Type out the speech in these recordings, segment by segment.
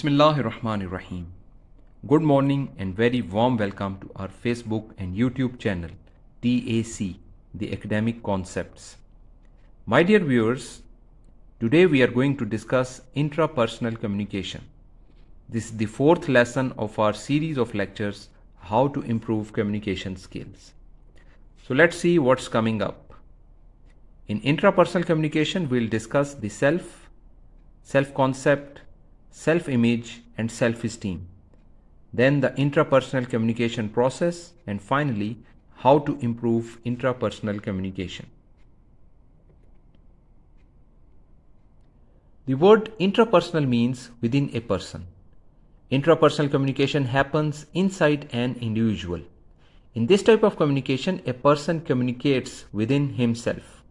Bismillahirrahmanirrahim. Good morning and very warm welcome to our Facebook and YouTube channel TAC, the Academic Concepts. My dear viewers, today we are going to discuss intrapersonal communication. This is the fourth lesson of our series of lectures how to improve communication skills. So let's see what's coming up. In intrapersonal communication, we'll discuss the self, self-concept, self-image and self-esteem. Then the intrapersonal communication process and finally how to improve intrapersonal communication. The word intrapersonal means within a person. Intrapersonal communication happens inside an individual. In this type of communication, a person communicates within himself.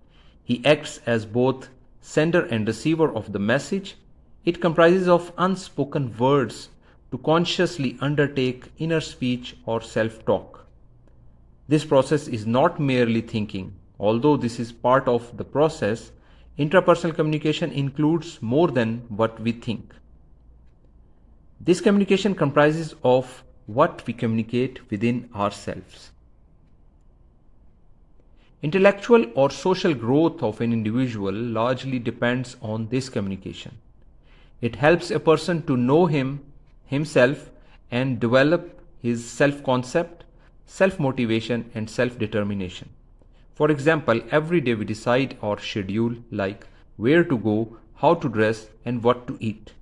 He acts as both sender and receiver of the message it comprises of unspoken words to consciously undertake inner speech or self-talk. This process is not merely thinking. Although this is part of the process, intrapersonal communication includes more than what we think. This communication comprises of what we communicate within ourselves. Intellectual or social growth of an individual largely depends on this communication. It helps a person to know him, himself and develop his self-concept, self-motivation and self-determination. For example, every day we decide our schedule like where to go, how to dress and what to eat.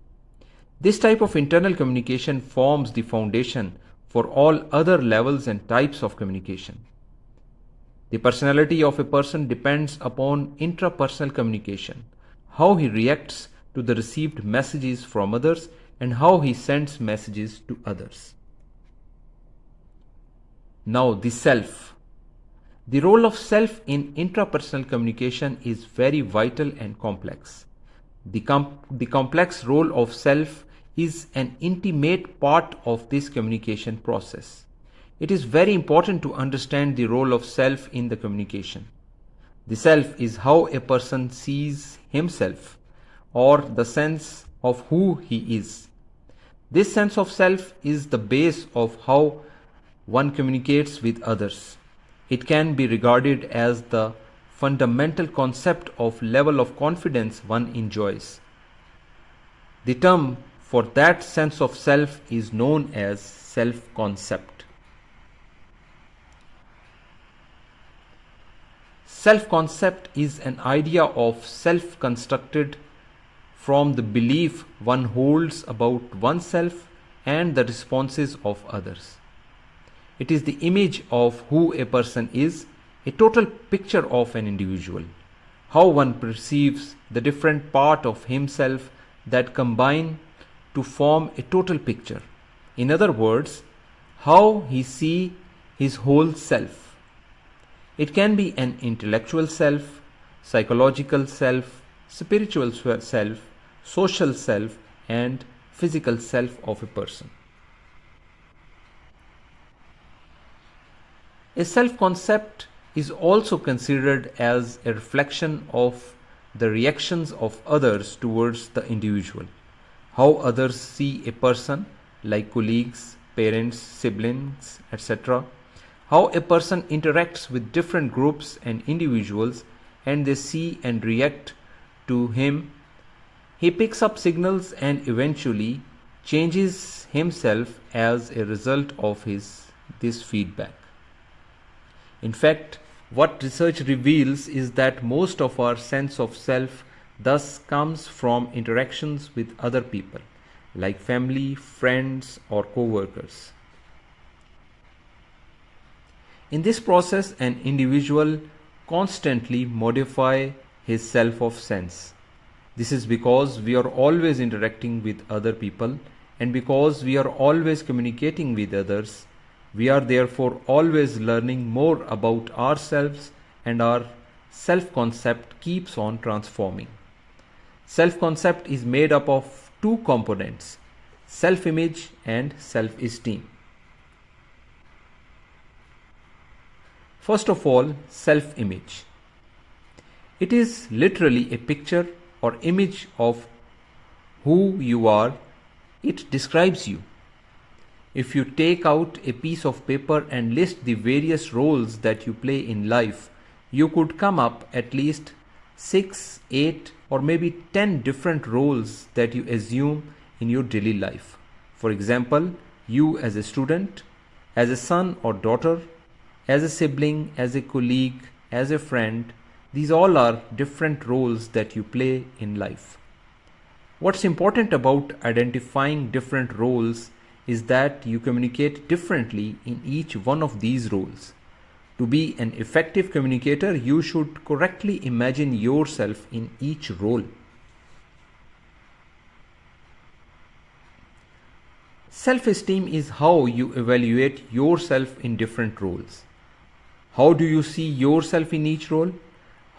This type of internal communication forms the foundation for all other levels and types of communication. The personality of a person depends upon intrapersonal communication, how he reacts to the received messages from others and how he sends messages to others. Now the self. The role of self in intrapersonal communication is very vital and complex. The, com the complex role of self is an intimate part of this communication process. It is very important to understand the role of self in the communication. The self is how a person sees himself or the sense of who he is. This sense of self is the base of how one communicates with others. It can be regarded as the fundamental concept of level of confidence one enjoys. The term for that sense of self is known as self-concept. Self-concept is an idea of self-constructed from the belief one holds about oneself and the responses of others. It is the image of who a person is, a total picture of an individual, how one perceives the different part of himself that combine to form a total picture. In other words, how he see his whole self. It can be an intellectual self, psychological self, spiritual self, social self and physical self of a person. A self-concept is also considered as a reflection of the reactions of others towards the individual. How others see a person like colleagues, parents, siblings, etc. How a person interacts with different groups and individuals and they see and react to him he picks up signals and eventually changes himself as a result of his this feedback. In fact, what research reveals is that most of our sense of self thus comes from interactions with other people like family, friends or co-workers. In this process, an individual constantly modify his self of sense this is because we are always interacting with other people and because we are always communicating with others, we are therefore always learning more about ourselves and our self-concept keeps on transforming. Self-concept is made up of two components, self-image and self-esteem. First of all, self-image. It is literally a picture or image of who you are It describes you. If you take out a piece of paper and list the various roles that you play in life, you could come up at least 6, 8 or maybe 10 different roles that you assume in your daily life. For example, you as a student, as a son or daughter, as a sibling, as a colleague, as a friend, these all are different roles that you play in life. What's important about identifying different roles is that you communicate differently in each one of these roles. To be an effective communicator, you should correctly imagine yourself in each role. Self-esteem is how you evaluate yourself in different roles. How do you see yourself in each role?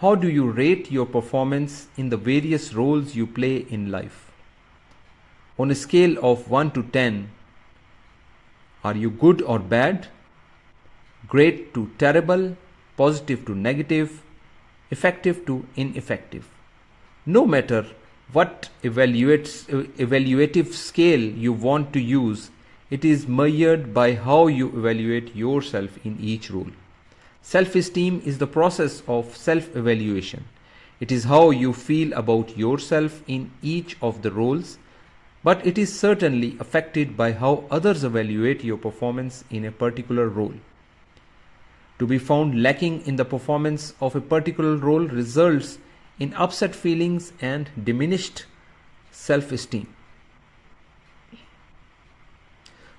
How do you rate your performance in the various roles you play in life? On a scale of 1 to 10, are you good or bad? Great to terrible, positive to negative, effective to ineffective. No matter what evaluative scale you want to use, it is measured by how you evaluate yourself in each role. Self-esteem is the process of self-evaluation. It is how you feel about yourself in each of the roles, but it is certainly affected by how others evaluate your performance in a particular role. To be found lacking in the performance of a particular role results in upset feelings and diminished self-esteem.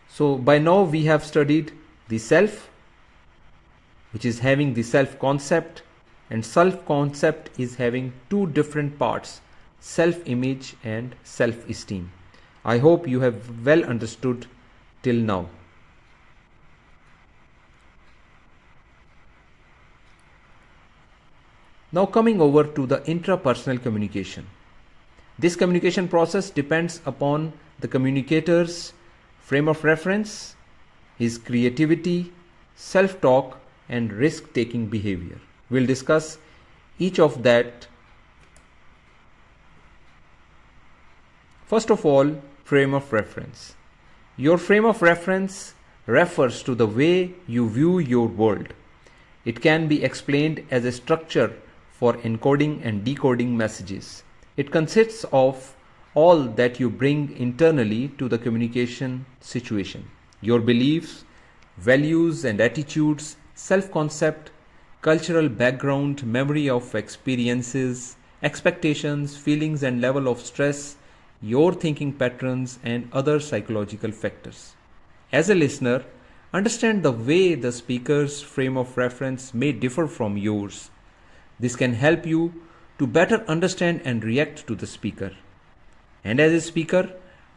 So by now we have studied the self, which is having the self-concept and self-concept is having two different parts, self-image and self-esteem. I hope you have well understood till now. Now coming over to the intrapersonal communication. This communication process depends upon the communicator's frame of reference, his creativity, self-talk and risk-taking behavior. We'll discuss each of that. First of all, frame of reference. Your frame of reference refers to the way you view your world. It can be explained as a structure for encoding and decoding messages. It consists of all that you bring internally to the communication situation. Your beliefs, values and attitudes, self-concept, cultural background, memory of experiences, expectations, feelings and level of stress, your thinking patterns and other psychological factors. As a listener, understand the way the speaker's frame of reference may differ from yours this can help you to better understand and react to the speaker. And as a speaker,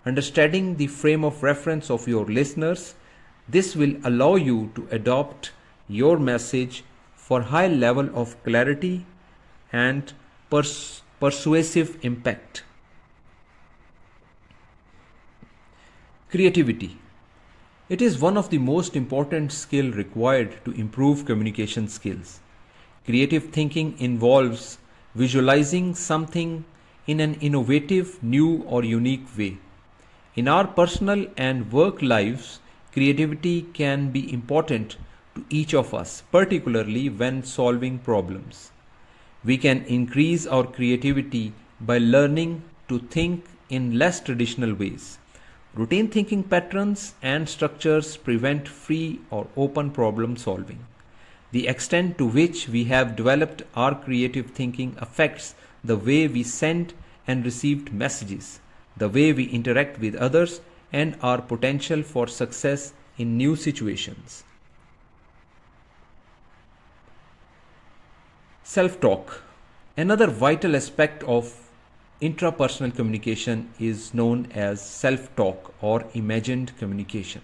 understanding the frame of reference of your listeners, this will allow you to adopt your message for high level of clarity and pers persuasive impact. Creativity. It is one of the most important skill required to improve communication skills. Creative thinking involves visualizing something in an innovative, new or unique way. In our personal and work lives, creativity can be important to each of us, particularly when solving problems. We can increase our creativity by learning to think in less traditional ways. Routine thinking patterns and structures prevent free or open problem solving. The extent to which we have developed our creative thinking affects the way we send and received messages, the way we interact with others, and our potential for success in new situations. Self-talk. Another vital aspect of intrapersonal communication is known as self-talk or imagined communication.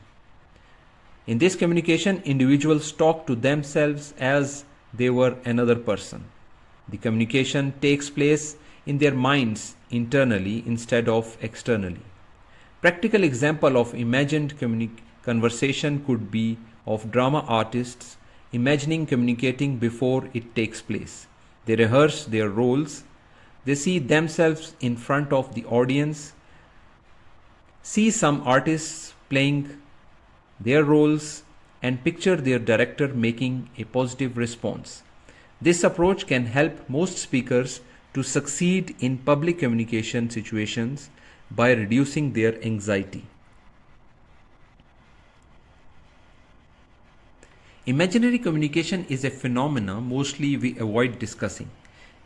In this communication, individuals talk to themselves as they were another person. The communication takes place in their minds internally instead of externally. Practical example of imagined conversation could be of drama artists imagining communicating before it takes place. They rehearse their roles. They see themselves in front of the audience See some artists playing their roles and picture their director making a positive response. This approach can help most speakers to succeed in public communication situations by reducing their anxiety. Imaginary communication is a phenomenon mostly we avoid discussing.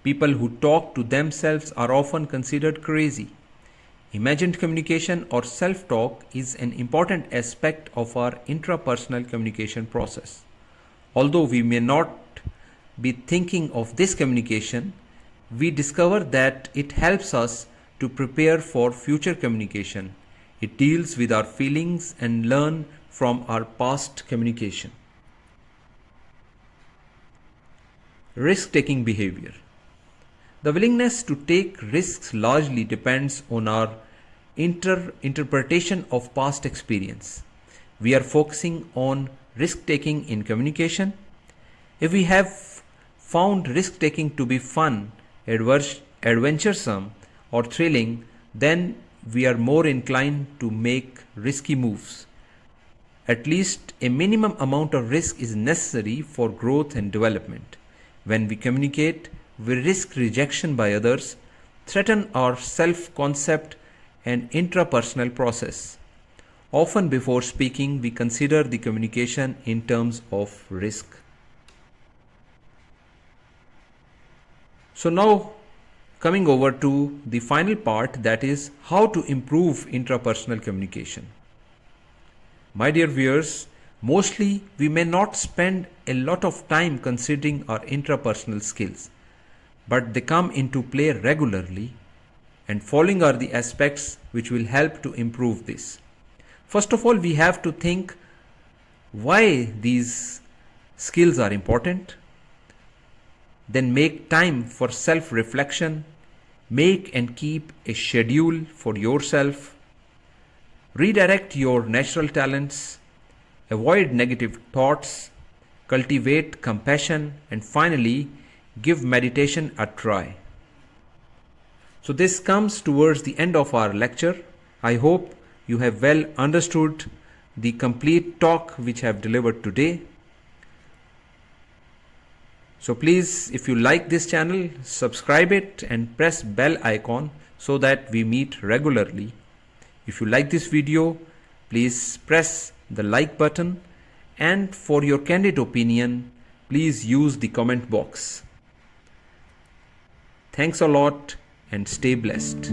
People who talk to themselves are often considered crazy. Imagined communication or self talk is an important aspect of our intrapersonal communication process. Although we may not be thinking of this communication, we discover that it helps us to prepare for future communication. It deals with our feelings and learn from our past communication. Risk taking behavior. The willingness to take risks largely depends on our inter- interpretation of past experience. We are focusing on risk taking in communication. If we have found risk taking to be fun, adventuresome, or thrilling, then we are more inclined to make risky moves. At least a minimum amount of risk is necessary for growth and development. When we communicate, we risk rejection by others, threaten our self concept and intrapersonal process. Often, before speaking, we consider the communication in terms of risk. So, now coming over to the final part that is how to improve intrapersonal communication. My dear viewers, Mostly, we may not spend a lot of time considering our intrapersonal skills, but they come into play regularly, and following are the aspects which will help to improve this. First of all, we have to think why these skills are important, then make time for self reflection, make and keep a schedule for yourself, redirect your natural talents avoid negative thoughts, cultivate compassion, and finally, give meditation a try. So, this comes towards the end of our lecture. I hope you have well understood the complete talk which I have delivered today. So please, if you like this channel, subscribe it and press bell icon so that we meet regularly. If you like this video, please press the like button and for your candid opinion please use the comment box. Thanks a lot and stay blessed.